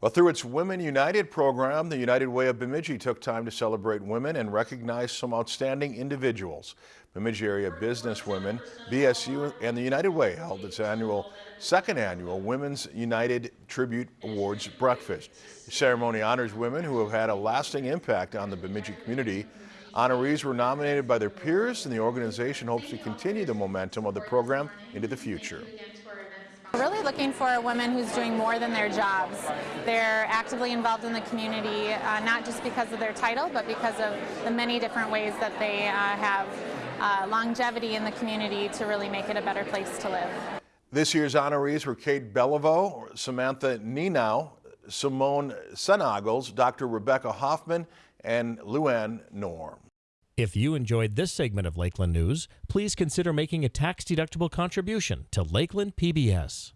Well, through its Women United program, the United Way of Bemidji took time to celebrate women and recognize some outstanding individuals. Bemidji area businesswomen, BSU, and the United Way held its annual, second annual Women's United Tribute Awards breakfast. The ceremony honors women who have had a lasting impact on the Bemidji community. Honorees were nominated by their peers, and the organization hopes to continue the momentum of the program into the future. Really looking for a woman who's doing more than their jobs. They're actively involved in the community, uh, not just because of their title, but because of the many different ways that they uh, have uh, longevity in the community to really make it a better place to live. This year's honorees were Kate Beliveau, Samantha Nenow, Simone Senogles, Dr. Rebecca Hoffman, and Luann Norm. If you enjoyed this segment of Lakeland News, please consider making a tax-deductible contribution to Lakeland PBS.